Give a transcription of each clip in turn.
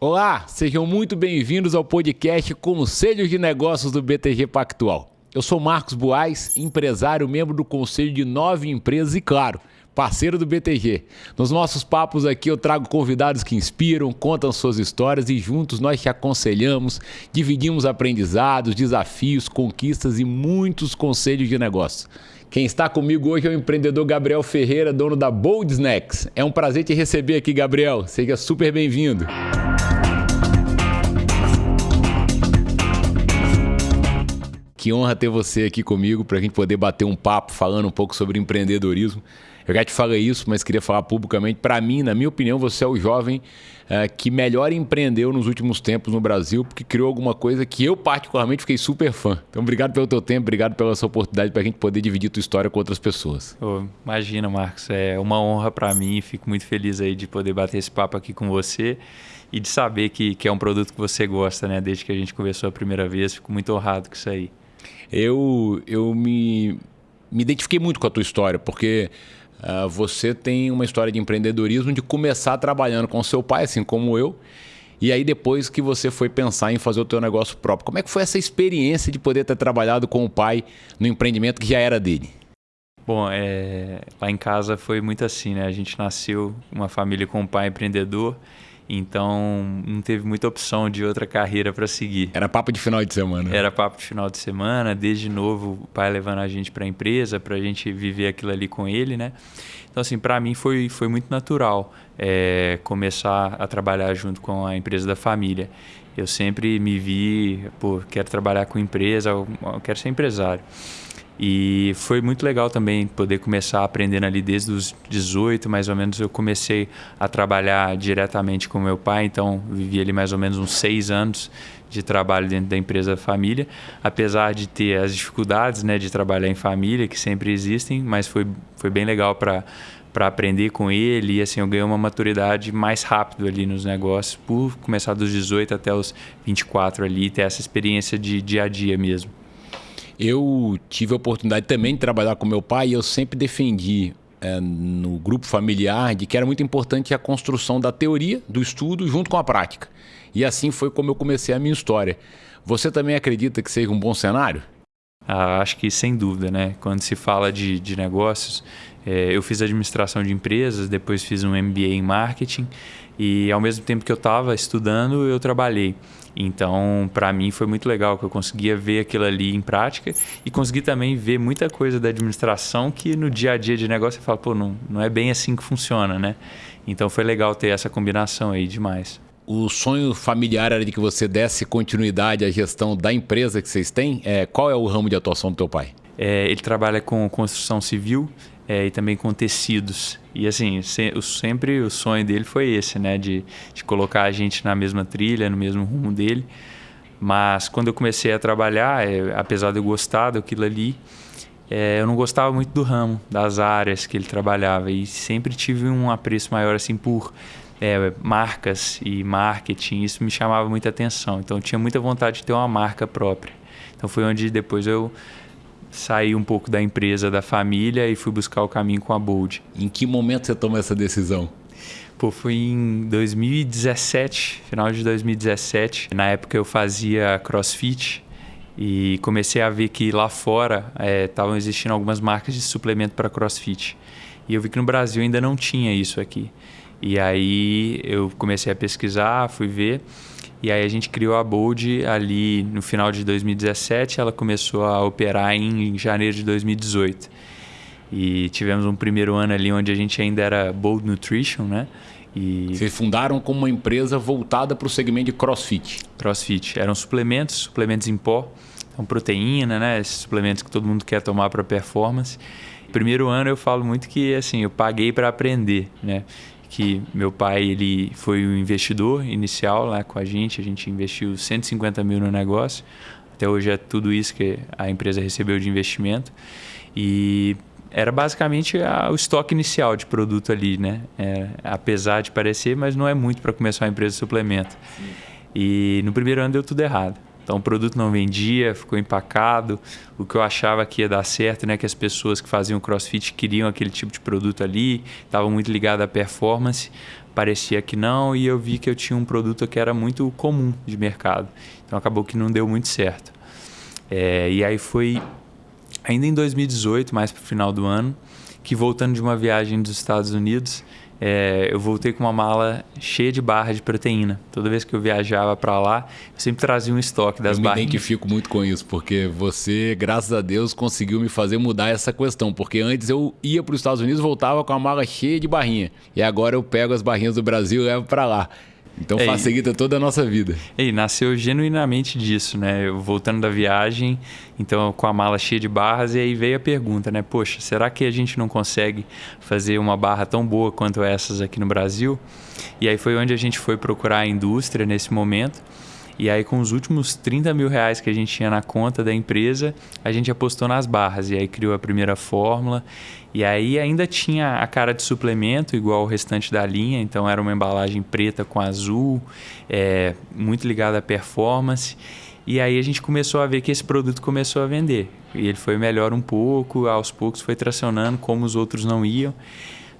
Olá, sejam muito bem-vindos ao podcast Conselhos de Negócios do BTG Pactual. Eu sou Marcos Boaz, empresário, membro do conselho de nove empresas e, claro, parceiro do BTG. Nos nossos papos aqui eu trago convidados que inspiram, contam suas histórias e juntos nós te aconselhamos, dividimos aprendizados, desafios, conquistas e muitos conselhos de negócio. Quem está comigo hoje é o empreendedor Gabriel Ferreira, dono da Bold Snacks. É um prazer te receber aqui, Gabriel. Seja super bem-vindo. Que honra ter você aqui comigo para a gente poder bater um papo falando um pouco sobre empreendedorismo. Eu já te falei isso, mas queria falar publicamente. Para mim, na minha opinião, você é o jovem uh, que melhor empreendeu nos últimos tempos no Brasil, porque criou alguma coisa que eu, particularmente, fiquei super fã. Então, obrigado pelo teu tempo, obrigado pela sua oportunidade para a gente poder dividir tua história com outras pessoas. Oh, imagina, Marcos. É uma honra para mim. Fico muito feliz aí de poder bater esse papo aqui com você e de saber que, que é um produto que você gosta, né? Desde que a gente conversou a primeira vez, fico muito honrado com isso aí eu, eu me, me identifiquei muito com a tua história, porque uh, você tem uma história de empreendedorismo de começar trabalhando com seu pai, assim como eu, e aí depois que você foi pensar em fazer o teu negócio próprio. Como é que foi essa experiência de poder ter trabalhado com o pai no empreendimento que já era dele? Bom, é, lá em casa foi muito assim, né? A gente nasceu uma família com um pai empreendedor então não teve muita opção de outra carreira para seguir. Era papo de final de semana. Era papo de final de semana, desde novo o pai levando a gente para a empresa, para a gente viver aquilo ali com ele, né? Então assim, para mim foi, foi muito natural é, começar a trabalhar junto com a empresa da família. Eu sempre me vi, pô, quero trabalhar com empresa, quero ser empresário. E foi muito legal também poder começar aprendendo ali desde os 18, mais ou menos, eu comecei a trabalhar diretamente com meu pai, então vivi ali mais ou menos uns seis anos de trabalho dentro da empresa família, apesar de ter as dificuldades né, de trabalhar em família, que sempre existem, mas foi, foi bem legal para para aprender com ele. E assim eu ganhei uma maturidade mais rápido ali nos negócios por começar dos 18 até os 24 ali ter essa experiência de dia a dia mesmo. Eu tive a oportunidade também de trabalhar com meu pai e eu sempre defendi é, no grupo familiar de que era muito importante a construção da teoria, do estudo, junto com a prática. E assim foi como eu comecei a minha história. Você também acredita que seja um bom cenário? Ah, acho que sem dúvida, né? Quando se fala de, de negócios, é, eu fiz administração de empresas, depois fiz um MBA em marketing e ao mesmo tempo que eu estava estudando, eu trabalhei. Então, para mim foi muito legal que eu conseguia ver aquilo ali em prática e consegui também ver muita coisa da administração que no dia a dia de negócio você fala, pô, não, não é bem assim que funciona, né? Então foi legal ter essa combinação aí demais. O sonho familiar era de que você desse continuidade à gestão da empresa que vocês têm. É, qual é o ramo de atuação do teu pai? É, ele trabalha com construção civil é, e também com tecidos. E assim, se, sempre o sonho dele foi esse, né? De, de colocar a gente na mesma trilha, no mesmo rumo dele. Mas quando eu comecei a trabalhar, é, apesar de eu gostar daquilo ali, é, eu não gostava muito do ramo, das áreas que ele trabalhava. E sempre tive um apreço maior assim por é, marcas e marketing. Isso me chamava muita atenção. Então eu tinha muita vontade de ter uma marca própria. Então foi onde depois eu saí um pouco da empresa, da família e fui buscar o caminho com a Bold. Em que momento você tomou essa decisão? Pô, foi em 2017, final de 2017. Na época eu fazia crossfit e comecei a ver que lá fora estavam é, existindo algumas marcas de suplemento para crossfit. E eu vi que no Brasil ainda não tinha isso aqui. E aí eu comecei a pesquisar, fui ver. E aí a gente criou a Bold ali no final de 2017, ela começou a operar em janeiro de 2018. E tivemos um primeiro ano ali onde a gente ainda era Bold Nutrition, né? E... Vocês fundaram como uma empresa voltada para o segmento de CrossFit. CrossFit. Eram suplementos, suplementos em pó, então proteína, né? Esses suplementos que todo mundo quer tomar para performance. Primeiro ano eu falo muito que assim, eu paguei para aprender, né? Que meu pai ele foi o investidor inicial lá com a gente, a gente investiu 150 mil no negócio, até hoje é tudo isso que a empresa recebeu de investimento e era basicamente a, o estoque inicial de produto ali, né? É, apesar de parecer, mas não é muito para começar uma empresa de suplemento. Sim. E no primeiro ano deu tudo errado. Então o produto não vendia, ficou empacado. O que eu achava que ia dar certo, né, que as pessoas que faziam CrossFit queriam aquele tipo de produto ali, estavam muito ligadas à performance. parecia que não, e eu vi que eu tinha um produto que era muito comum de mercado. Então acabou que não deu muito certo. É, e aí foi ainda em 2018, mais para o final do ano, que voltando de uma viagem dos Estados Unidos, é, eu voltei com uma mala cheia de barra de proteína. Toda vez que eu viajava para lá, eu sempre trazia um estoque das barras. Eu me identifico muito com isso, porque você, graças a Deus, conseguiu me fazer mudar essa questão. Porque antes eu ia para os Estados Unidos voltava com a mala cheia de barrinha. E agora eu pego as barrinhas do Brasil e levo para lá. Então facilita toda a nossa vida. E nasceu genuinamente disso, né? Eu voltando da viagem, então com a mala cheia de barras, e aí veio a pergunta, né? Poxa, será que a gente não consegue fazer uma barra tão boa quanto essas aqui no Brasil? E aí foi onde a gente foi procurar a indústria nesse momento. E aí, com os últimos 30 mil reais que a gente tinha na conta da empresa, a gente apostou nas barras. E aí criou a primeira fórmula. E aí ainda tinha a cara de suplemento, igual o restante da linha. Então era uma embalagem preta com azul, é, muito ligada à performance. E aí a gente começou a ver que esse produto começou a vender. E ele foi melhor um pouco, aos poucos foi tracionando, como os outros não iam.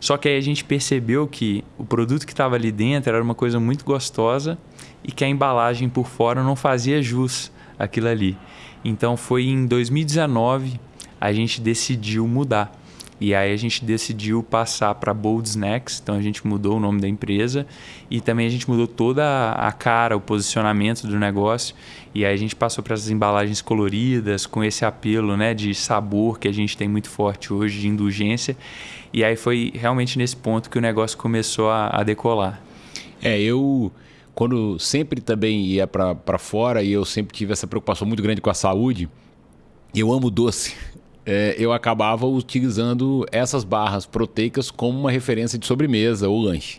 Só que aí a gente percebeu que o produto que estava ali dentro era uma coisa muito gostosa e que a embalagem por fora não fazia jus aquilo ali. Então foi em 2019 a gente decidiu mudar. E aí a gente decidiu passar para Bold Snacks, então a gente mudou o nome da empresa e também a gente mudou toda a cara, o posicionamento do negócio. E aí a gente passou para essas embalagens coloridas, com esse apelo né, de sabor que a gente tem muito forte hoje, de indulgência. E aí foi realmente nesse ponto que o negócio começou a, a decolar. É, eu quando sempre também ia para fora e eu sempre tive essa preocupação muito grande com a saúde, eu amo doce. É, eu acabava utilizando essas barras proteicas como uma referência de sobremesa ou lanche.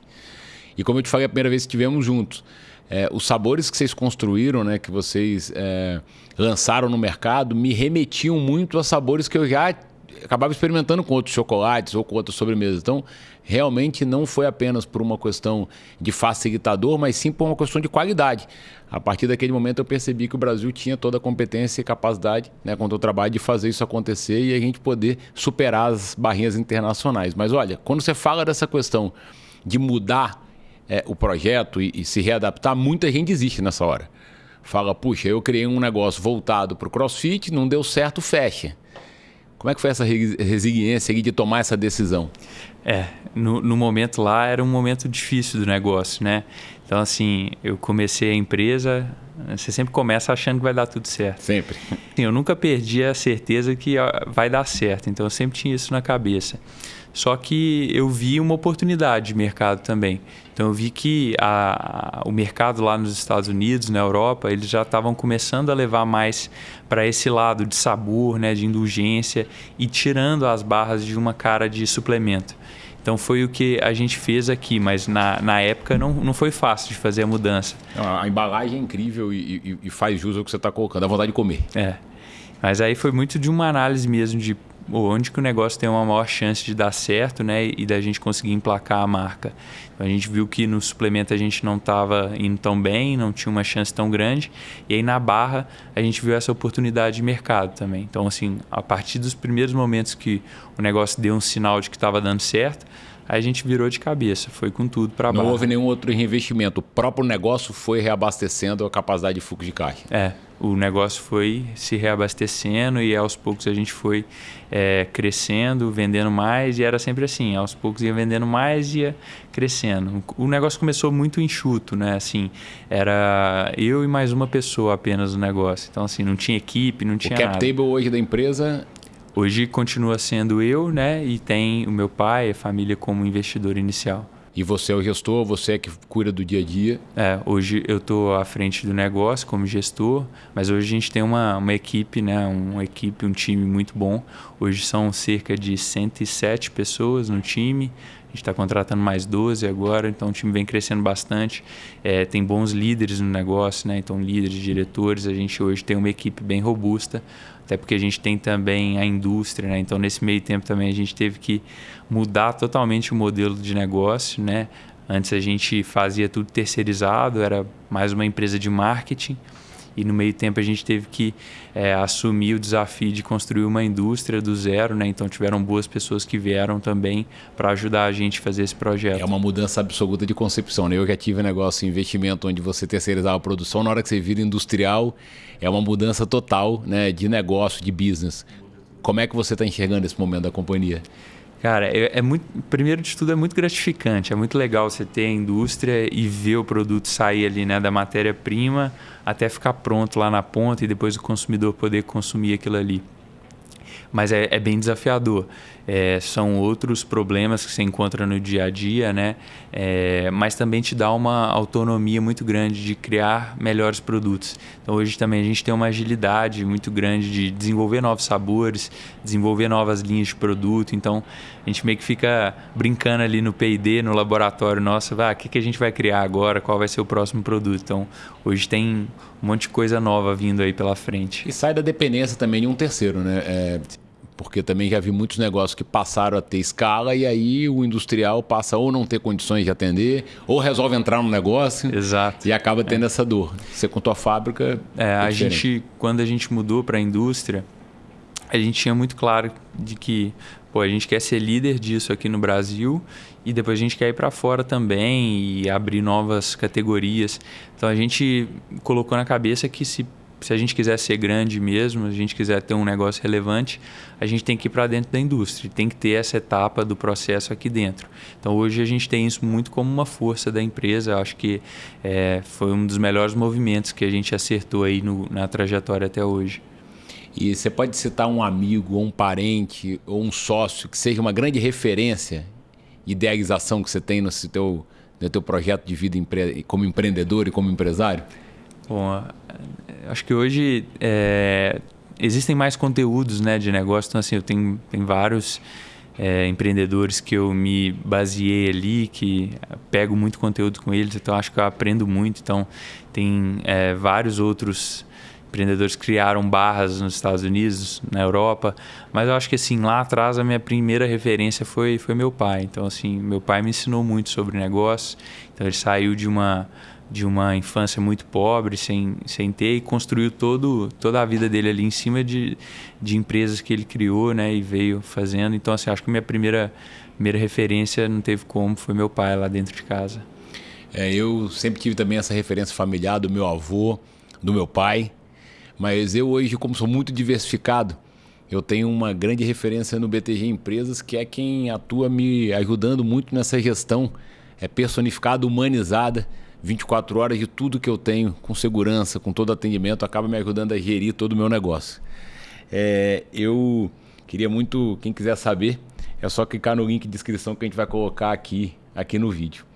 E como eu te falei a primeira vez que estivemos juntos, é, os sabores que vocês construíram, né, que vocês é, lançaram no mercado, me remetiam muito a sabores que eu já acabava experimentando com outros chocolates ou com outras sobremesas. Então, realmente não foi apenas por uma questão de facilitador, mas sim por uma questão de qualidade. A partir daquele momento eu percebi que o Brasil tinha toda a competência e capacidade, né, com o trabalho, de fazer isso acontecer e a gente poder superar as barrinhas internacionais. Mas olha, quando você fala dessa questão de mudar é, o projeto e, e se readaptar, muita gente existe nessa hora. Fala, puxa, eu criei um negócio voltado para o crossfit, não deu certo, fecha. Como é que foi essa resiliência de tomar essa decisão? É, no, no, momento lá era um momento difícil do negócio, né? Então, assim, eu comecei a empresa, você sempre começa achando que vai dar tudo certo. Sempre. Sim, eu nunca perdi a certeza que vai dar certo, então eu sempre tinha isso na cabeça. Só que eu vi uma oportunidade de mercado também. Então eu vi que a, o mercado lá nos Estados Unidos, na Europa, eles já estavam começando a levar mais para esse lado de sabor, né, de indulgência e tirando as barras de uma cara de suplemento. Então foi o que a gente fez aqui, mas na, na época não, não foi fácil de fazer a mudança. A embalagem é incrível e, e, e faz jus ao que você está colocando, a vontade de comer. É. Mas aí foi muito de uma análise mesmo de onde que o negócio tem uma maior chance de dar certo, né, e da gente conseguir emplacar a marca. Então, a gente viu que no suplemento a gente não estava indo tão bem, não tinha uma chance tão grande, e aí na barra a gente viu essa oportunidade de mercado também. Então, assim, a partir dos primeiros momentos que o negócio deu um sinal de que estava dando certo, a gente virou de cabeça, foi com tudo para baixo. Não houve nenhum outro reinvestimento, o próprio negócio foi reabastecendo a capacidade de fluxo de caixa. É, o negócio foi se reabastecendo e aos poucos a gente foi é, crescendo, vendendo mais e era sempre assim, aos poucos ia vendendo mais e ia crescendo. O negócio começou muito enxuto, né? Assim, era eu e mais uma pessoa apenas no negócio. Então assim, não tinha equipe, não tinha o cap nada. table hoje da empresa Hoje continua sendo eu, né? E tem o meu pai, a família como investidor inicial. E você é o gestor, você é que cuida do dia a dia? É, hoje eu estou à frente do negócio como gestor, mas hoje a gente tem uma, uma equipe, né? Uma equipe, um time muito bom. Hoje são cerca de 107 pessoas no time. A gente está contratando mais 12 agora, então o time vem crescendo bastante. É, tem bons líderes no negócio, né? Então, líderes, diretores. A gente hoje tem uma equipe bem robusta até porque a gente tem também a indústria, né? Então nesse meio tempo também a gente teve que mudar totalmente o modelo de negócio, né? Antes a gente fazia tudo terceirizado, era mais uma empresa de marketing. E no meio tempo a gente teve que é, assumir o desafio de construir uma indústria do zero, né? Então tiveram boas pessoas que vieram também para ajudar a gente a fazer esse projeto. É uma mudança absoluta de concepção, né? Eu já tive um negócio, investimento onde você terceirizava a produção, na hora que você vira industrial, é uma mudança total né, de negócio, de business. Como é que você está enxergando esse momento da companhia? Cara, é, é, muito. Primeiro de tudo, é muito gratificante. É muito legal você ter a indústria e ver o produto sair ali, né, da matéria-prima até ficar pronto lá na ponta e depois o consumidor poder consumir aquilo ali mas é, é bem desafiador. É, são outros problemas que você encontra no dia a dia, né? É, mas também te dá uma autonomia muito grande de criar melhores produtos. Então hoje também a gente tem uma agilidade muito grande de desenvolver novos sabores, desenvolver novas linhas de produto. Então a gente meio que fica brincando ali no P&D, no laboratório nosso, ah, o que, que a gente vai criar agora, qual vai ser o próximo produto. Então hoje tem um monte de coisa nova vindo aí pela frente. E sai da dependência também de um terceiro, né? É, porque também já vi muitos negócios que passaram a ter escala e aí o industrial passa ou não ter condições de atender, ou resolve entrar no negócio Exato. e acaba tendo é. essa dor. Você com tua fábrica. É, é a gente, quando a gente mudou para a indústria, a gente tinha muito claro de que pô, a gente quer ser líder disso aqui no Brasil e depois a gente quer ir para fora também e abrir novas categorias. Então a gente colocou na cabeça que se se a gente quiser ser grande mesmo, a gente quiser ter um negócio relevante, a gente tem que ir para dentro da indústria, tem que ter essa etapa do processo aqui dentro. Então hoje a gente tem isso muito como uma força da empresa. Acho que é, foi um dos melhores movimentos que a gente acertou aí no, na trajetória até hoje. E você pode citar um amigo, ou um parente, ou um sócio que seja uma grande referência, idealização que você tem no seu, no teu projeto de vida como empreendedor e como empresário? Bom, acho que hoje é, existem mais conteúdos né, de negócio. Então, assim, eu tenho, tenho vários é, empreendedores que eu me baseei ali, que pego muito conteúdo com eles, então acho que eu aprendo muito. Então, tem é, vários outros empreendedores criaram barras nos Estados Unidos, na Europa, mas eu acho que assim, lá atrás a minha primeira referência foi, foi meu pai. Então, assim, meu pai me ensinou muito sobre negócio. Então, ele saiu de uma de uma infância muito pobre, sem, sem ter, e construiu todo, toda a vida dele ali em cima de, de empresas que ele criou né, e veio fazendo. Então, assim, acho que minha primeira, primeira referência não teve como, foi meu pai lá dentro de casa. É, eu sempre tive também essa referência familiar do meu avô, do meu pai, mas eu hoje, como sou muito diversificado, eu tenho uma grande referência no BTG Empresas, que é quem atua me ajudando muito nessa gestão é personificada, humanizada 24 horas de tudo que eu tenho, com segurança, com todo atendimento, acaba me ajudando a gerir todo o meu negócio. É, eu queria muito, quem quiser saber, é só clicar no link de descrição que a gente vai colocar aqui, aqui no vídeo.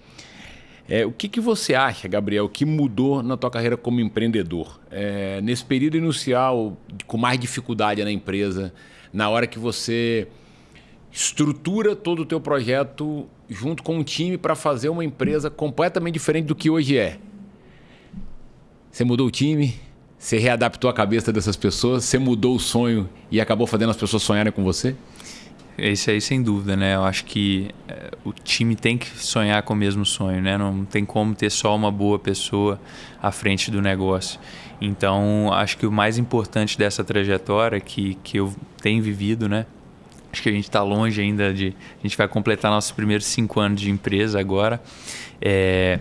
É, o que, que você acha, Gabriel, que mudou na tua carreira como empreendedor? É, nesse período inicial, com mais dificuldade na empresa, na hora que você estrutura todo o teu projeto junto com um time para fazer uma empresa completamente diferente do que hoje é. Você mudou o time, você readaptou a cabeça dessas pessoas, você mudou o sonho e acabou fazendo as pessoas sonharem com você? Isso aí, sem dúvida, né? Eu acho que é, o time tem que sonhar com o mesmo sonho, né? Não tem como ter só uma boa pessoa à frente do negócio. Então, acho que o mais importante dessa trajetória que, que eu tenho vivido, né? Acho que a gente está longe ainda de. A gente vai completar nossos primeiros cinco anos de empresa agora. É,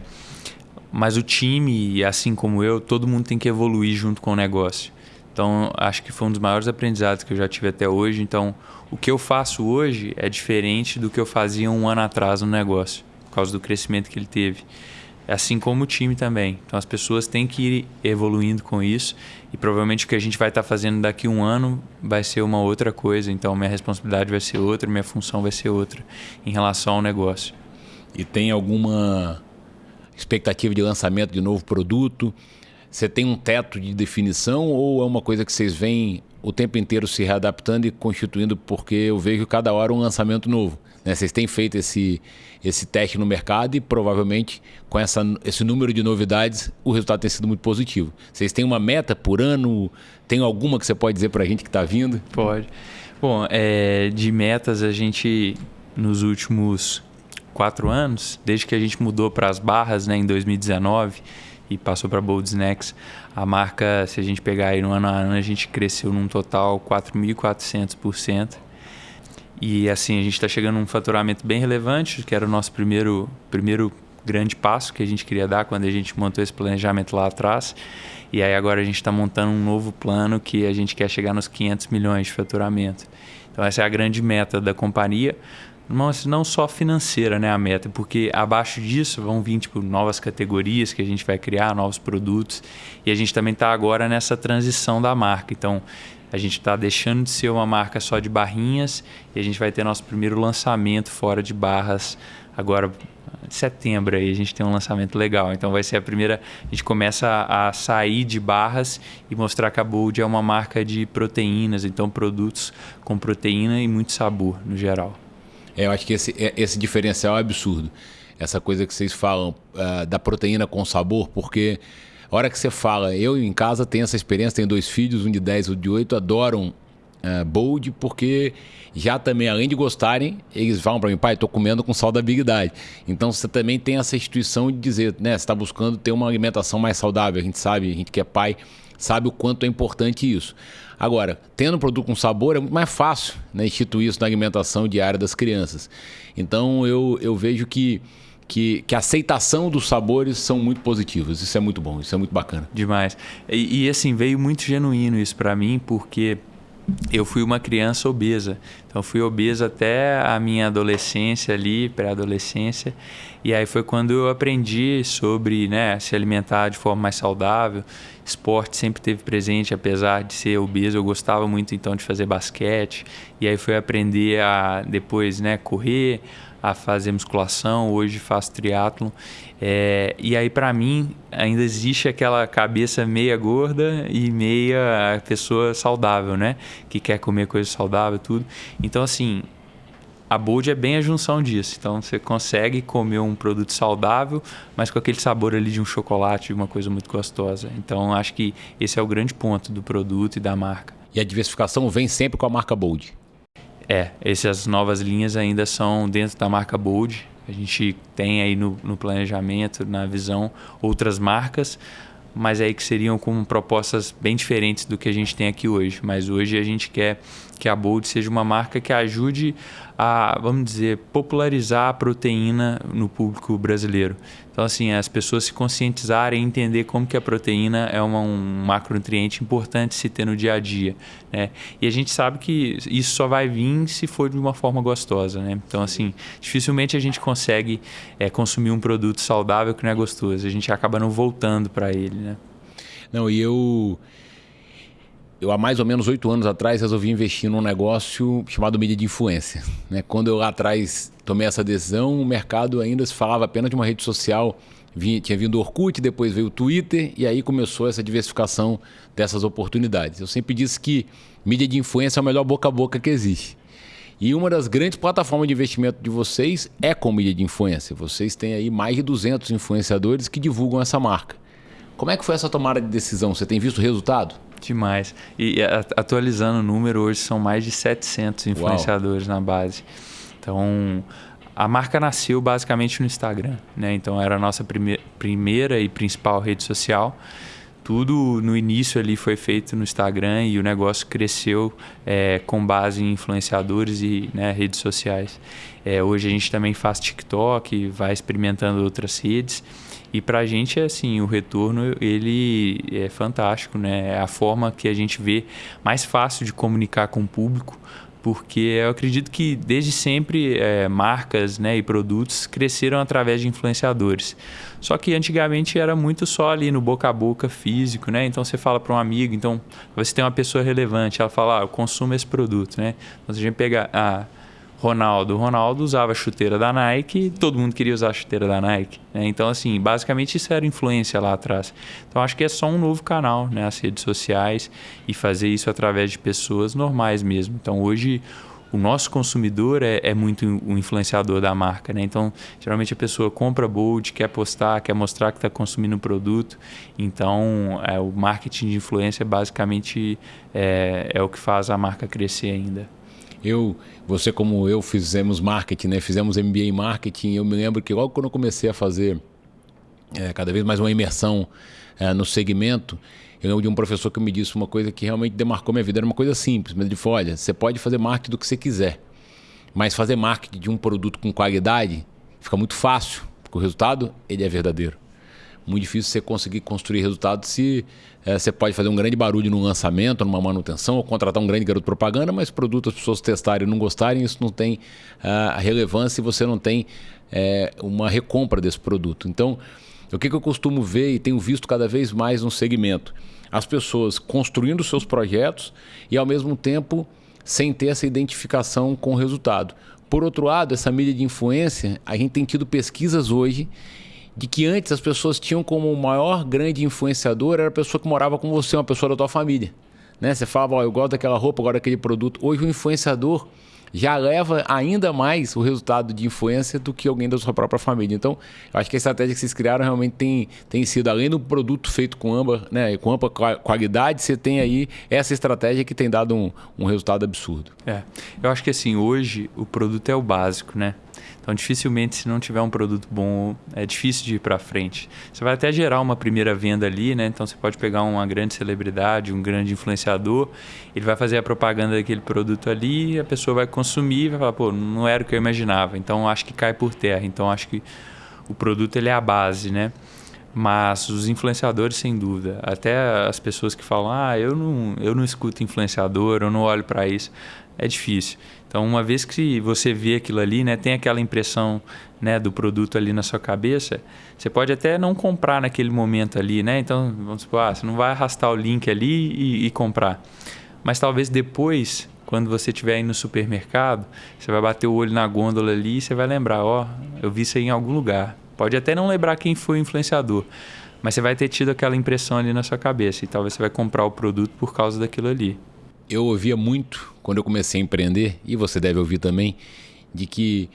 mas o time, assim como eu, todo mundo tem que evoluir junto com o negócio. Então, acho que foi um dos maiores aprendizados que eu já tive até hoje. Então, o que eu faço hoje é diferente do que eu fazia um ano atrás no negócio, por causa do crescimento que ele teve assim como o time também. Então as pessoas têm que ir evoluindo com isso e provavelmente o que a gente vai estar fazendo daqui a um ano vai ser uma outra coisa. Então minha responsabilidade vai ser outra, minha função vai ser outra em relação ao negócio. E tem alguma expectativa de lançamento de novo produto? Você tem um teto de definição ou é uma coisa que vocês veem o tempo inteiro se readaptando e constituindo? Porque eu vejo cada hora um lançamento novo. Né? Vocês têm feito esse, esse teste no mercado e provavelmente com essa, esse número de novidades o resultado tem sido muito positivo. Vocês têm uma meta por ano? Tem alguma que você pode dizer para a gente que está vindo? Pode. Bom, é, de metas a gente nos últimos quatro anos, desde que a gente mudou para as barras né, em 2019, e passou para Bold Snacks. A marca, se a gente pegar aí no ano a ano, a gente cresceu num total 4.400%. E assim, a gente está chegando num faturamento bem relevante, que era o nosso primeiro, primeiro grande passo que a gente queria dar quando a gente montou esse planejamento lá atrás. E aí agora a gente está montando um novo plano que a gente quer chegar nos 500 milhões de faturamento. Então essa é a grande meta da companhia mas não só financeira, né, a meta, porque abaixo disso vão vir tipo novas categorias que a gente vai criar, novos produtos, e a gente também está agora nessa transição da marca. Então, a gente está deixando de ser uma marca só de barrinhas e a gente vai ter nosso primeiro lançamento fora de barras agora de setembro aí a gente tem um lançamento legal. Então vai ser a primeira. A gente começa a sair de barras e mostrar que a Bold é uma marca de proteínas, então produtos com proteína e muito sabor no geral. É, eu acho que esse, é, esse diferencial é absurdo. Essa coisa que vocês falam uh, da proteína com sabor, porque a hora que você fala, eu em casa tenho essa experiência, tenho dois filhos, um de 10 e um de 8, adoram uh, Bold, porque já também, além de gostarem, eles falam para mim, pai, estou comendo com saudabilidade. Então você também tem essa instituição de dizer, né, você está buscando ter uma alimentação mais saudável. A gente sabe, a gente que é pai, sabe o quanto é importante isso. Agora, tendo um produto com sabor, é muito mais fácil né, instituir isso na alimentação diária das crianças. Então eu, eu vejo que, que, que a aceitação dos sabores são muito positivos. Isso é muito bom, isso é muito bacana. Demais. E, e assim, veio muito genuíno isso para mim, porque eu fui uma criança obesa. Então fui obesa até a minha adolescência ali, pré-adolescência. E aí foi quando eu aprendi sobre né, se alimentar de forma mais saudável. Esporte sempre teve presente, apesar de ser obeso, eu gostava muito então de fazer basquete. E aí foi aprender a depois né, correr, a fazer musculação, hoje faço triatlon. É, e aí para mim ainda existe aquela cabeça meia gorda e meia pessoa saudável, né? Que quer comer coisa saudável, tudo. Então assim, a Bold é bem a junção disso. Então você consegue comer um produto saudável, mas com aquele sabor ali de um chocolate, de uma coisa muito gostosa. Então acho que esse é o grande ponto do produto e da marca. E a diversificação vem sempre com a marca Bold. É, essas novas linhas ainda são dentro da marca Bold. A gente tem aí no, no planejamento, na visão, outras marcas, mas aí que seriam com propostas bem diferentes do que a gente tem aqui hoje. Mas hoje a gente quer que a Bold seja uma marca que ajude a, vamos dizer, popularizar a proteína no público brasileiro. Então, assim, as pessoas se conscientizarem e entender como que a proteína é uma, um macronutriente importante se ter no dia a dia, né? E a gente sabe que isso só vai vir se for de uma forma gostosa, né? Então, assim, dificilmente a gente consegue é, consumir um produto saudável que não é gostoso. A gente acaba não voltando para ele, né? Não, e eu eu há mais ou menos oito anos atrás resolvi investir num negócio chamado mídia de influência. Né? Quando eu lá atrás tomei essa decisão, o mercado ainda se falava apenas de uma rede social. Vinha, tinha vindo o Orkut, depois veio o Twitter e aí começou essa diversificação dessas oportunidades. Eu sempre disse que mídia de influência é o melhor boca a boca que existe. E uma das grandes plataformas de investimento de vocês é com mídia de influência. Vocês têm aí mais de 200 influenciadores que divulgam essa marca. Como é que foi essa tomada de decisão? Você tem visto resultado? Demais. E atualizando o número, hoje são mais de 700 influenciadores Uau. na base. Então, a marca nasceu basicamente no Instagram, né? Então, era a nossa prime primeira e principal rede social. Tudo no início ali foi feito no Instagram e o negócio cresceu é, com base em influenciadores e né, redes sociais. É, hoje a gente também faz TikTok, vai experimentando outras redes. E para a gente, assim, o retorno ele é fantástico, né? É a forma que a gente vê mais fácil de comunicar com o público, porque eu acredito que desde sempre é, marcas né, e produtos cresceram através de influenciadores. Só que antigamente era muito só ali no boca a boca físico, né? Então você fala para um amigo, então você tem uma pessoa relevante, ela fala, ah, eu consumo esse produto, né? Então se a gente pegar... Ah, Ronaldo. Ronaldo usava chuteira da Nike, todo mundo queria usar chuteira da Nike. Né? Então, assim, basicamente isso era influência lá atrás. Então, acho que é só um novo canal, né? As redes sociais e fazer isso através de pessoas normais mesmo. Então, hoje o nosso consumidor é, é, muito o influenciador da marca, né? Então, geralmente a pessoa compra Bold, quer postar, quer mostrar que está consumindo o produto. Então, é, o marketing de influência basicamente é, é o que faz a marca crescer ainda. Eu, você como eu fizemos marketing, né? Fizemos MBA em marketing. Eu me lembro que logo quando eu comecei a fazer é, cada vez mais uma imersão é, no segmento. Eu lembro de um professor que me disse uma coisa que realmente demarcou minha vida. Era uma coisa simples, mas ele falou: olha, você pode fazer marketing do que você quiser, mas fazer marketing de um produto com qualidade fica muito fácil, porque o resultado ele é verdadeiro. Muito difícil você conseguir construir resultado se é, você pode fazer um grande barulho no lançamento, numa manutenção, ou contratar um grande garoto propaganda, mas produto as pessoas testarem e não gostarem, isso não tem uh, relevância e você não tem é, uma recompra desse produto. Então, o que, que eu costumo ver e tenho visto cada vez mais no segmento? As pessoas construindo seus projetos e, ao mesmo tempo, sem ter essa identificação com o resultado. Por outro lado, essa mídia de influência, a gente tem tido pesquisas hoje de que antes as pessoas tinham como maior grande influenciador era a pessoa que morava com você, uma pessoa da tua família. Né? Você falava, oh, eu gosto daquela roupa, agora daquele produto. Hoje o influenciador já leva ainda mais o resultado de influência do que alguém da sua própria família. Então, eu acho que a estratégia que vocês criaram realmente tem, tem sido, além do produto feito com amba, né, com ampla qualidade, você tem aí essa estratégia que tem dado um, um resultado absurdo. É, eu acho que assim, hoje o produto é o básico, né? Então, dificilmente, se não tiver um produto bom, é difícil de ir para frente. Você vai até gerar uma primeira venda ali, né? Então, você pode pegar uma grande celebridade, um grande influenciador, ele vai fazer a propaganda daquele produto ali, a pessoa vai consumir e vai falar, pô, não era o que eu imaginava. Então, acho que cai por terra. Então, acho que o produto ele é a base, né? Mas os influenciadores, sem dúvida. Até as pessoas que falam, ah, eu não, eu não escuto influenciador, eu não olho para isso. É difícil. Então, uma vez que você vê aquilo ali, né, tem aquela impressão né, do produto ali na sua cabeça, você pode até não comprar naquele momento ali, né? Então, vamos supor, ah, você não vai arrastar o link ali e, e comprar. Mas talvez depois, quando você estiver aí no supermercado, você vai bater o olho na gôndola ali e você vai lembrar, ó, oh, eu vi isso aí em algum lugar. Pode até não lembrar quem foi o influenciador, mas você vai ter tido aquela impressão ali na sua cabeça e talvez você vai comprar o produto por causa daquilo ali eu ouvia muito quando eu comecei a empreender, e você deve ouvir também, de que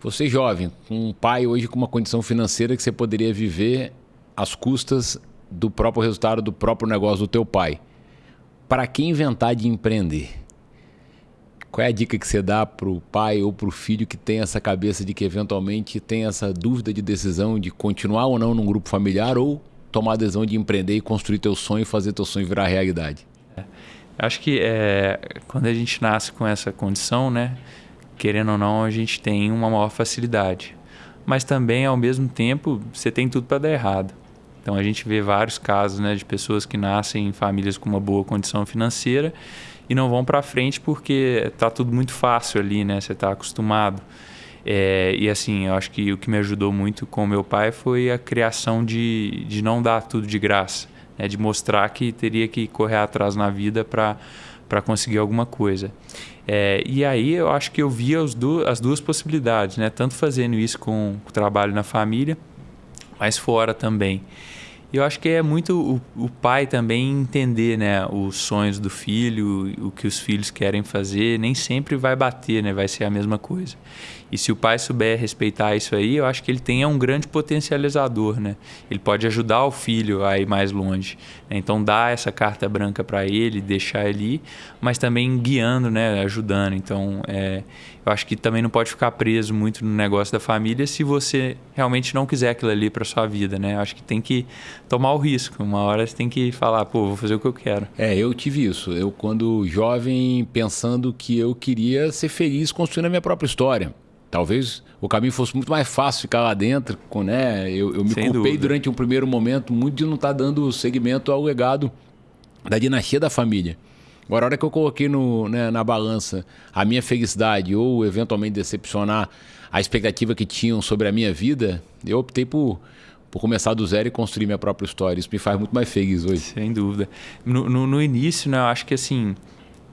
você jovem, com um pai hoje com uma condição financeira que você poderia viver às custas do próprio resultado do próprio negócio do teu pai. Para quem inventar de empreender? Qual é a dica que você dá para o pai ou para o filho que tem essa cabeça de que eventualmente tem essa dúvida de decisão de continuar ou não num grupo familiar ou tomar a decisão de empreender e construir teu sonho e fazer teu sonho virar realidade? Acho que é, quando a gente nasce com essa condição, né, querendo ou não, a gente tem uma maior facilidade. Mas também, ao mesmo tempo, você tem tudo para dar errado. Então a gente vê vários casos né, de pessoas que nascem em famílias com uma boa condição financeira e não vão para frente porque está tudo muito fácil ali, né? Você está acostumado. É, e assim, eu acho que o que me ajudou muito com meu pai foi a criação de, de não dar tudo de graça né, de mostrar que teria que correr atrás na vida para conseguir alguma coisa. É, e aí eu acho que eu via as duas, as duas possibilidades, né? tanto fazendo isso com o trabalho na família, mas fora também. Eu acho que é muito o, o, pai também entender né, os sonhos do filho, o que os filhos querem fazer, nem sempre vai bater, né, vai ser a mesma coisa. E se o pai souber respeitar isso aí, eu acho que ele tem é um grande potencializador, né? Ele pode ajudar o filho a ir mais longe. Né? Então, dar essa carta branca para ele, deixar ali, mas também guiando, né? Ajudando. Então, é, eu acho que também não pode ficar preso muito no negócio da família se você realmente não quiser aquilo ali para sua vida, né? Eu acho que tem que tomar o risco. Uma hora você tem que falar, pô, vou fazer o que eu quero. É, eu tive isso. Eu, quando jovem, pensando que eu queria ser feliz construindo a minha própria história. Talvez o caminho fosse muito mais fácil ficar lá dentro, com, né? Eu, eu me Sem culpei dúvida. durante um primeiro momento muito de não estar tá dando seguimento ao legado da dinastia da família. Agora, a hora que eu coloquei no, né, na balança a minha felicidade ou eventualmente decepcionar a expectativa que tinham sobre a minha vida, eu optei por, por começar do zero e construir minha própria história. Isso me faz muito mais feliz hoje. Sem dúvida. No, no, no início, né, eu acho que assim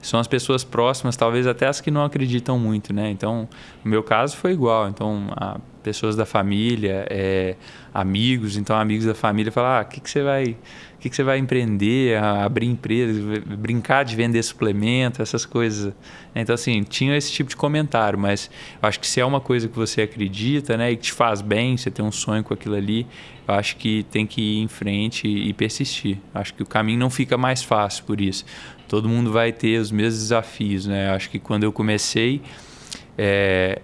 são as pessoas próximas, talvez até as que não acreditam muito, né? Então, no meu caso foi igual. Então, pessoas da família, é, amigos, então amigos da família falam, ah, o que, que você vai, o que, que você vai empreender, abrir empresa, brincar de vender suplemento, essas coisas. Então assim, tinha esse tipo de comentário, mas acho que se é uma coisa que você acredita, né, e que te faz bem, você tem um sonho com aquilo ali, eu acho que tem que ir em frente e persistir. Acho que o caminho não fica mais fácil por isso todo mundo vai ter os mesmos desafios, né? Acho que quando eu comecei, é,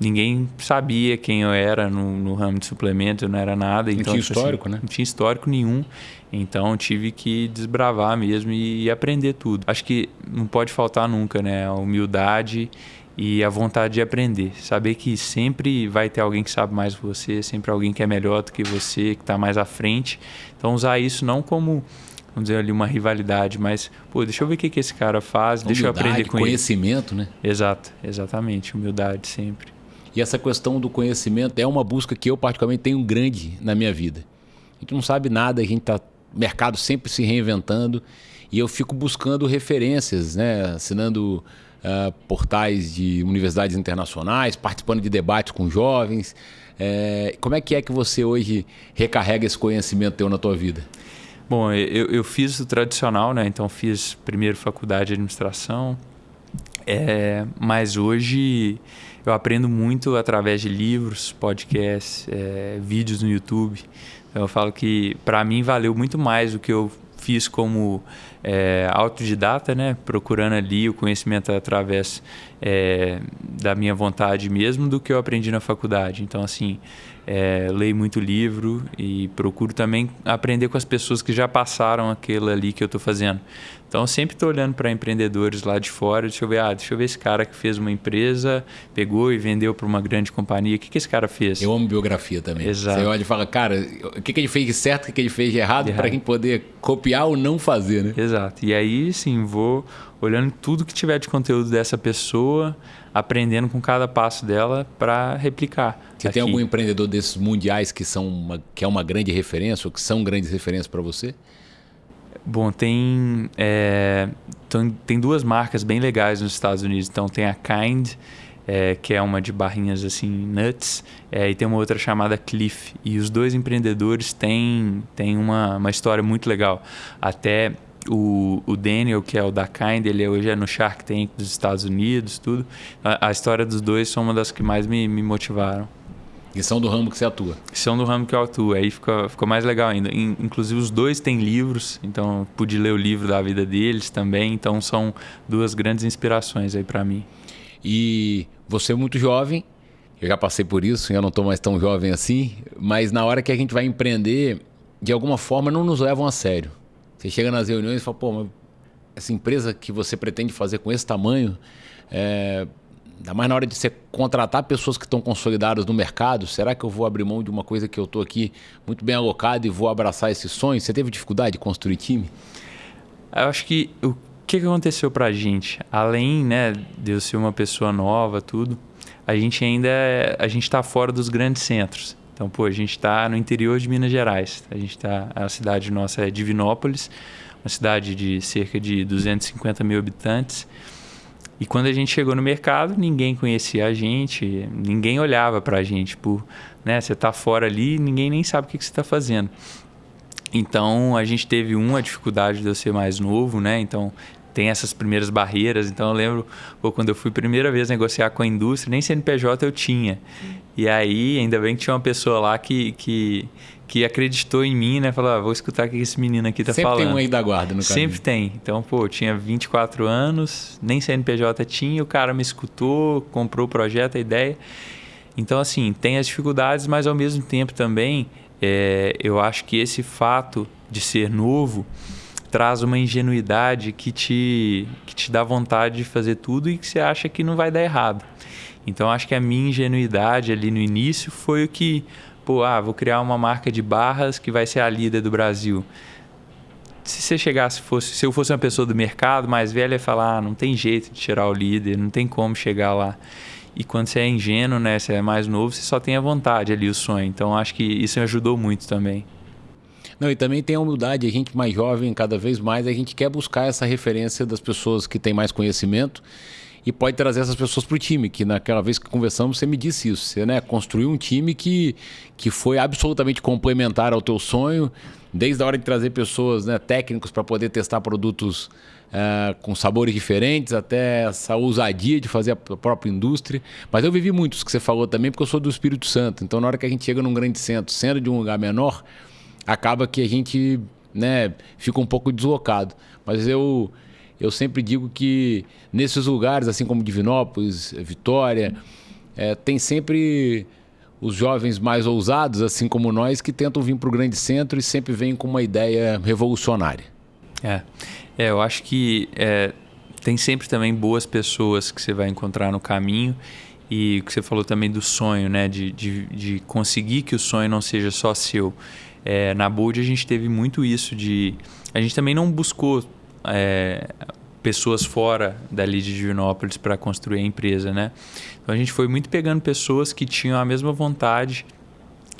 ninguém sabia quem eu era no, no ramo de suplemento, eu não era nada. Não então, tinha tipo assim, histórico, né? Não tinha histórico nenhum. Então tive que desbravar mesmo e, e aprender tudo. Acho que não pode faltar nunca, né? A humildade e a vontade de aprender. Saber que sempre vai ter alguém que sabe mais que você, sempre alguém que é melhor do que você, que está mais à frente. Então usar isso não como vamos dizer ali uma rivalidade, mas pô, deixa eu ver o que, que esse cara faz, deixa eu aprender com conhecimento, ele. né? Exato, exatamente, humildade sempre. E essa questão do conhecimento é uma busca que eu particularmente tenho grande na minha vida. A gente não sabe nada, a gente está mercado sempre se reinventando e eu fico buscando referências, né? assinando uh, portais de universidades internacionais, participando de debates com jovens. É, como é que é que você hoje recarrega esse conhecimento teu na tua vida? Bom, eu, eu fiz o tradicional, né? Então fiz primeiro faculdade de administração, é, mas hoje eu aprendo muito através de livros, podcasts, é, vídeos no YouTube. Eu falo que para mim valeu muito mais do que eu fiz como é, autodidata, né? procurando ali o conhecimento através é, da minha vontade mesmo, do que eu aprendi na faculdade. Então, assim, é, leio muito livro e procuro também aprender com as pessoas que já passaram aquilo ali que eu estou fazendo. Então, sempre estou olhando para empreendedores lá de fora, deixa eu ver, ah, deixa eu ver esse cara que fez uma empresa, pegou e vendeu para uma grande companhia, o que, que esse cara fez? Eu amo biografia também. Exato. Você olha e fala, cara, o que, que ele fez de certo, o que, que ele fez de errado, para a gente poder copiar ou não fazer, né? Exato. E aí, sim, vou olhando tudo que tiver de conteúdo dessa pessoa, aprendendo com cada passo dela para replicar. Você aqui. tem algum empreendedor desses mundiais que, são uma, que é uma grande referência ou que são grandes referências para você? Bom, tem, é, tem duas marcas bem legais nos Estados Unidos. Então tem a Kind, é, que é uma de barrinhas assim, nuts, é, e tem uma outra chamada Cliff. E os dois empreendedores têm, têm uma, uma história muito legal. Até o, o Daniel, que é o da Kind, ele hoje é no Shark Tank dos Estados Unidos, tudo. A, a história dos dois são uma das que mais me, me motivaram. E são do ramo que você atua? São do ramo que eu atuo. Aí ficou, ficou mais legal ainda. Inclusive, os dois têm livros, então pude ler o livro da vida deles também. Então, são duas grandes inspirações aí para mim. E você é muito jovem, eu já passei por isso, eu não estou mais tão jovem assim, mas na hora que a gente vai empreender, de alguma forma não nos levam a sério. Você chega nas reuniões e fala, pô, essa empresa que você pretende fazer com esse tamanho, é, Ainda mais na hora de você contratar pessoas que estão consolidadas no mercado, será que eu vou abrir mão de uma coisa que eu estou aqui muito bem alocado e vou abraçar esse sonho? Você teve dificuldade de construir time? Eu acho que o que, aconteceu para a gente, além né, de eu ser uma pessoa nova, tudo, a gente ainda é, a gente está fora dos grandes centros. Então, pô, a gente está no interior de Minas Gerais. A gente está, a cidade nossa é Divinópolis, uma cidade de cerca de 250 mil habitantes. E quando a gente chegou no mercado, ninguém conhecia a gente, ninguém olhava para a gente por, né, você está fora ali, ninguém nem sabe o que, que você está fazendo. Então a gente teve uma dificuldade de eu ser mais novo, né? Então tem essas primeiras barreiras. Então eu lembro pô, quando eu fui primeira vez negociar com a indústria, nem CNPJ eu tinha. E aí ainda bem que tinha uma pessoa lá que, que que acreditou em mim, né? Falou, ah, vou escutar o que esse menino aqui tá Sempre falando. Sempre tem um aí da guarda no caminho. Sempre tem. Então, pô, eu tinha 24 anos, nem CNPJ tinha, o cara me escutou, comprou o projeto, a ideia. Então, assim, tem as dificuldades, mas ao mesmo tempo também, é, eu acho que esse fato de ser novo traz uma ingenuidade que te, que te dá vontade de fazer tudo e que você acha que não vai dar errado. Então, acho que a minha ingenuidade ali no início foi o que pô, ah, vou criar uma marca de barras que vai ser a líder do Brasil. Se você chegasse, fosse, se eu fosse uma pessoa do mercado mais velha, ia falar, ah, não tem jeito de tirar o líder, não tem como chegar lá. E quando você é ingênuo, né, você é mais novo, você só tem a vontade ali, o sonho. Então acho que isso ajudou muito também. Não, e também tem a humildade, a gente mais jovem, cada vez mais, a gente quer buscar essa referência das pessoas que têm mais conhecimento e pode trazer essas pessoas para o time, que naquela vez que conversamos você me disse isso, você né, construiu um time que, que foi absolutamente complementar ao teu sonho, desde a hora de trazer pessoas né, técnicos para poder testar produtos uh, com sabores diferentes, até essa ousadia de fazer a própria indústria. Mas eu vivi muitos que você falou também, porque eu sou do Espírito Santo, então na hora que a gente chega num grande centro, sendo de um lugar menor, acaba que a gente né, fica um pouco deslocado. Mas eu eu sempre digo que nesses lugares, assim como Divinópolis, Vitória, é, tem sempre os jovens mais ousados, assim como nós, que tentam vir para o grande centro e sempre vêm com uma ideia revolucionária. É, é eu acho que é, tem sempre também boas pessoas que você vai encontrar no caminho e que você falou também do sonho, né? De, de, de conseguir que o sonho não seja só seu. É, na Bold a gente teve muito isso de... A gente também não buscou é, pessoas fora dali de Divinópolis para construir a empresa, né? Então a gente foi muito pegando pessoas que tinham a mesma vontade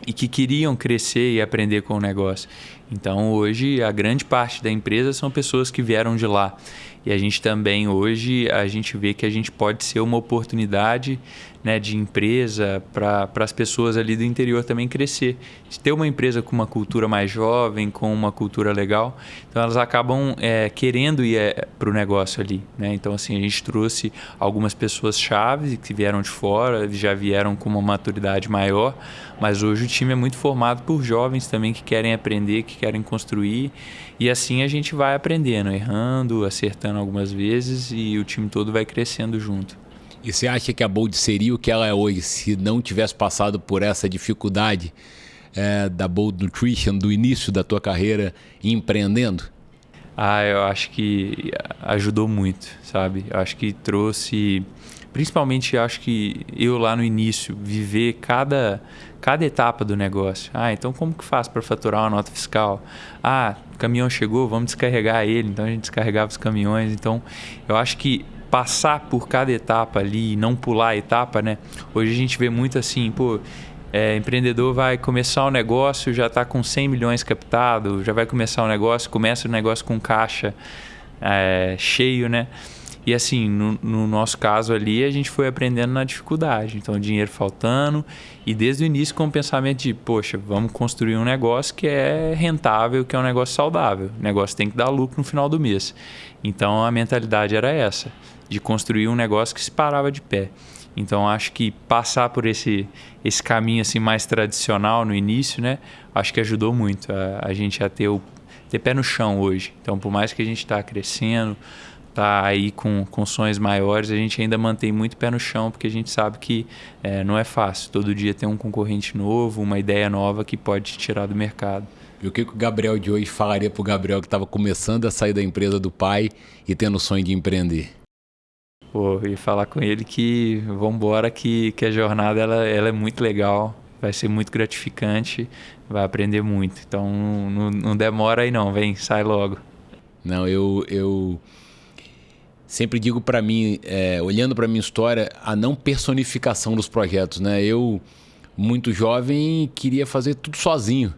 e que queriam crescer e aprender com o negócio. Então hoje a grande parte da empresa são pessoas que vieram de lá. E a gente também hoje a gente vê que a gente pode ser uma oportunidade né, de empresa para as pessoas ali do interior também crescer. Ter uma empresa com uma cultura mais jovem, com uma cultura legal, então elas acabam é, querendo ir é, para o negócio ali. Né? Então assim a gente trouxe algumas pessoas chaves que vieram de fora, já vieram com uma maturidade maior, mas hoje o time é muito formado por jovens também que querem aprender, que querem construir e assim a gente vai aprendendo, errando, acertando algumas vezes e o time todo vai crescendo junto. E você acha que a Bold seria o que ela é hoje se não tivesse passado por essa dificuldade é, da Bold Nutrition do início da tua carreira empreendendo? Ah, eu acho que ajudou muito, sabe? Eu acho que trouxe, principalmente acho que eu lá no início viver cada cada etapa do negócio. Ah, então como que faz para faturar uma nota fiscal? Ah, o caminhão chegou, vamos descarregar ele. Então a gente descarregava os caminhões. Então eu acho que passar por cada etapa ali e não pular a etapa, né? Hoje a gente vê muito assim, pô, é, empreendedor vai começar o um negócio, já está com 100 milhões captado, já vai começar o um negócio, começa o negócio com caixa é, cheio, né? E assim, no, no, nosso caso ali, a gente foi aprendendo na dificuldade. Então, dinheiro faltando. E desde o início com o pensamento de, poxa, vamos construir um negócio que é rentável, que é um negócio saudável. O negócio tem que dar lucro no final do mês. Então, a mentalidade era essa, de construir um negócio que se parava de pé. Então, acho que passar por esse, esse caminho assim mais tradicional no início, né? Acho que ajudou muito a, a gente a ter, o, ter pé no chão hoje. Então, por mais que a gente está crescendo tá aí com, com sonhos maiores, a gente ainda mantém muito pé no chão, porque a gente sabe que é, não é fácil. Todo dia tem um concorrente novo, uma ideia nova que pode te tirar do mercado. E o que, que o Gabriel de hoje falaria para o Gabriel que estava começando a sair da empresa do pai e tendo o sonho de empreender? Pô, e falar com ele que vamos embora, que, que a jornada ela, ela é muito legal, vai ser muito gratificante, vai aprender muito. Então não, não demora aí não, vem, sai logo. Não, eu, eu sempre digo para mim, é, olhando para minha história, a não personificação dos projetos, né? Eu, muito jovem, queria fazer tudo sozinho.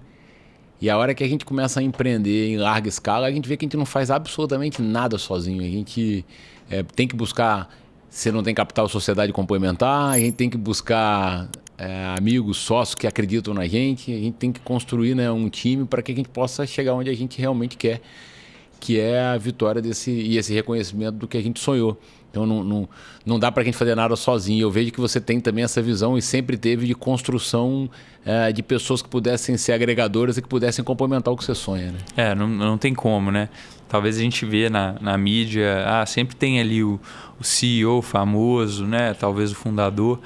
E a hora que a gente começa a empreender em larga escala, a gente vê que a gente não faz absolutamente nada sozinho. A gente é, tem que buscar, se não tem capital, sociedade complementar, a gente tem que buscar é, amigos, sócios que acreditam na gente, a gente tem que construir né, um time para que a gente possa chegar onde a gente realmente quer que é a vitória desse e esse reconhecimento do que a gente sonhou. Então não, não, não dá para a gente fazer nada sozinho. Eu vejo que você tem também essa visão e sempre teve de construção é, de pessoas que pudessem ser agregadoras e que pudessem complementar o que você sonha. Né? É, não, não tem como, né? Talvez a gente vê na, na mídia, ah, sempre tem ali o, o CEO famoso, né? Talvez o fundador,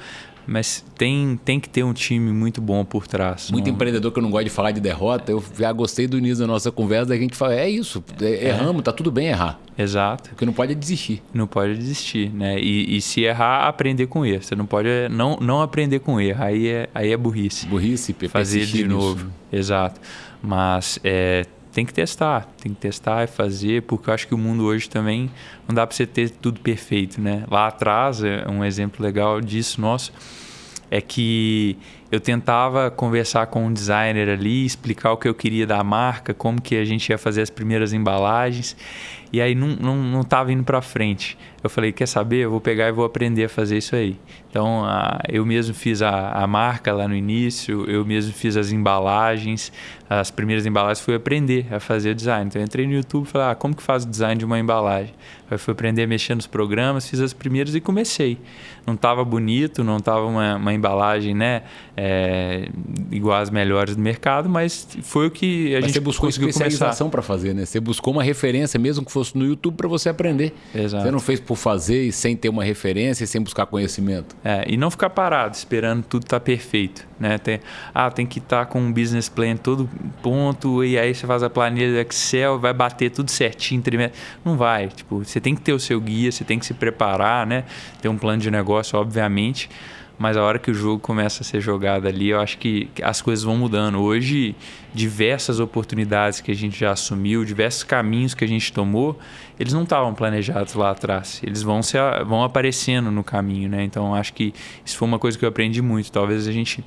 mas tem, tem que ter um time muito bom por trás. Muito não... empreendedor que eu não gosto de falar de derrota. Eu já gostei do início da nossa conversa, da gente fala, é isso, é, é. erramos, tá tudo bem errar. Exato. Porque não pode desistir. Não pode desistir, né? E, e, se errar, aprender com erro. Você não pode não, não aprender com erro. Aí é, aí é burrice. Burrice, Fazer de novo. Exato. Mas é, tem que testar, tem que testar e fazer, porque eu acho que o mundo hoje também não dá para você ter tudo perfeito, né? Lá atrás, é um exemplo legal disso nosso, é que eu tentava conversar com um designer ali, explicar o que eu queria da marca, como que a gente ia fazer as primeiras embalagens. E aí não, não, não tava indo para frente. Eu falei, quer saber? Eu vou pegar e vou aprender a fazer isso aí. Então, a, eu mesmo fiz a, a marca lá no início, eu mesmo fiz as embalagens. As primeiras embalagens fui aprender a fazer o design. Então, eu entrei no YouTube e falei, ah, como que faz o design de uma embalagem? Aí fui aprender a mexer nos programas, fiz as primeiras e comecei. Não estava bonito, não estava uma, uma embalagem, né? É, igual as melhores do mercado, mas foi o que a mas gente você buscou conseguiu especialização para fazer, né? Você buscou uma referência, mesmo que fosse no YouTube, para você aprender. Exato. Você não fez por fazer e sem ter uma referência e sem buscar conhecimento. É, e não ficar parado esperando tudo estar tá perfeito, né? Tem, ah, tem que estar tá com um business plan todo ponto e aí você faz a planilha do Excel, vai bater tudo certinho, não vai. Tipo, você tem que ter o seu guia, você tem que se preparar, né? Ter um plano de negócio, obviamente mas a hora que o jogo começa a ser jogado ali, eu acho que as coisas vão mudando. Hoje, diversas oportunidades que a gente já assumiu, diversos caminhos que a gente tomou, eles não estavam planejados lá atrás. Eles vão, se, vão aparecendo no caminho, né? Então, acho que isso foi uma coisa que eu aprendi muito. Talvez a gente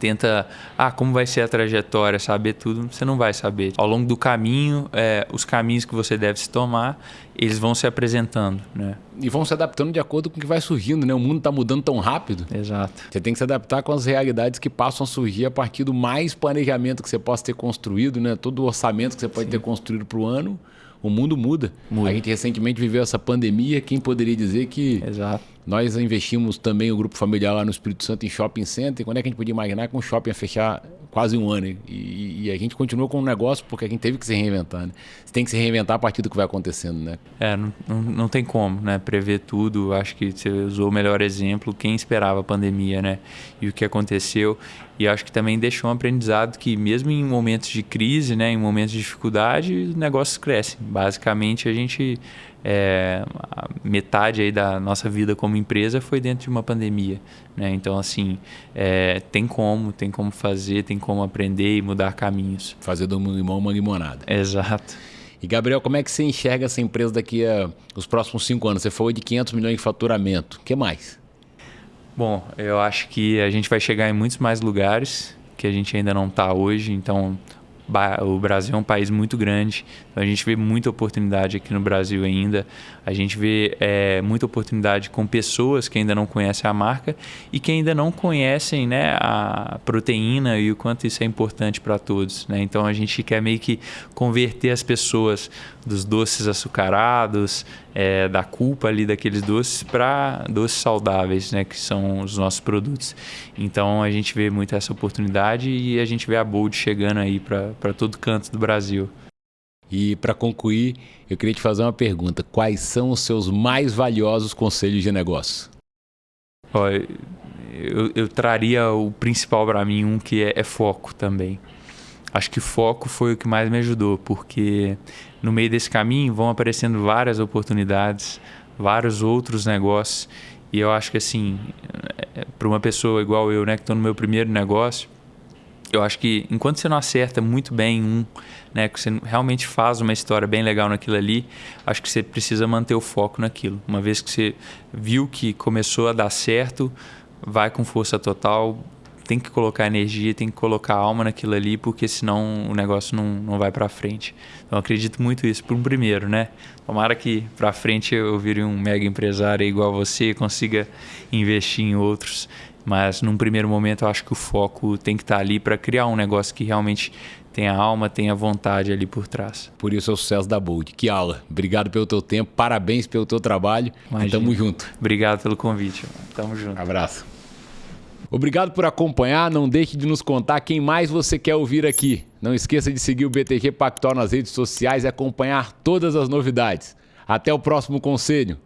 tenta, ah, como vai ser a trajetória, saber tudo, você não vai saber. Ao longo do caminho, é, os caminhos que você deve se tomar, eles vão se apresentando, né? E vão se adaptando de acordo com o que vai surgindo, né? O mundo está mudando tão rápido. Exato. Você tem que se adaptar com as realidades que passam a surgir a partir do mais planejamento que você possa ter construído, né? Todo o orçamento que você pode Sim. ter construído para o ano o mundo muda. muda. A gente recentemente viveu essa pandemia. Quem poderia dizer que Exato. nós investimos também o grupo familiar lá no Espírito Santo em shopping center? Quando é que a gente podia imaginar que um shopping ia fechar quase um ano? E, e a gente continuou com o negócio porque a gente teve que se reinventar. Né? Você tem que se reinventar a partir do que vai acontecendo, né? É, não, não, não tem como, né? Prever tudo. Acho que você usou o melhor exemplo. Quem esperava a pandemia, né? E o que aconteceu. E acho que também deixou um aprendizado que mesmo em momentos de crise, né, em momentos de dificuldade, os negócios crescem. Basicamente, a gente é, a metade aí da nossa vida como empresa foi dentro de uma pandemia, né? Então assim é, tem como, tem como fazer, tem como aprender e mudar caminhos. Fazer do limão uma limonada. Exato. E Gabriel, como é que você enxerga essa empresa daqui a os próximos cinco anos? Você falou de 500 milhões de faturamento. O que mais? Bom, eu acho que a gente vai chegar em muitos mais lugares que a gente ainda não está hoje. Então, o Brasil é um país muito grande, então a gente vê muita oportunidade aqui no Brasil ainda. A gente vê é, muita oportunidade com pessoas que ainda não conhecem a marca e que ainda não conhecem né, a proteína e o quanto isso é importante para todos. Né? Então a gente quer meio que converter as pessoas dos doces açucarados, é, da culpa ali daqueles doces para doces saudáveis, né, que são os nossos produtos. Então a gente vê muito essa oportunidade e a gente vê a Bold chegando aí para todo canto do Brasil. E para concluir, eu queria te fazer uma pergunta: quais são os seus mais valiosos conselhos de negócio? Olha, eu, eu traria o principal para mim, um que é, é foco também. Acho que foco foi o que mais me ajudou, porque no meio desse caminho vão aparecendo várias oportunidades, vários outros negócios. E eu acho que assim, é, para uma pessoa igual eu, né, que estou no meu primeiro negócio, eu acho que enquanto você não acerta muito bem um, né, que você realmente faz uma história bem legal naquilo ali, acho que você precisa manter o foco naquilo. Uma vez que você viu que começou a dar certo, vai com força total, tem que colocar energia, tem que colocar alma naquilo ali, porque senão o negócio não, não vai para frente. Então acredito muito isso para um primeiro, né? Tomara que para frente eu vire um mega empresário igual você, consiga investir em outros. Mas num primeiro momento eu acho que o foco tem que estar tá ali para criar um negócio que realmente tenha alma, tenha vontade ali por trás. Por isso é o sucesso da Bold. Que aula. Obrigado pelo teu tempo, parabéns pelo teu trabalho. Imagina. Tamo junto. Obrigado pelo convite. Tamo junto. Abraço. Obrigado por acompanhar. Não deixe de nos contar quem mais você quer ouvir aqui. Não esqueça de seguir o BTG Pactual nas redes sociais e acompanhar todas as novidades. Até o próximo conselho.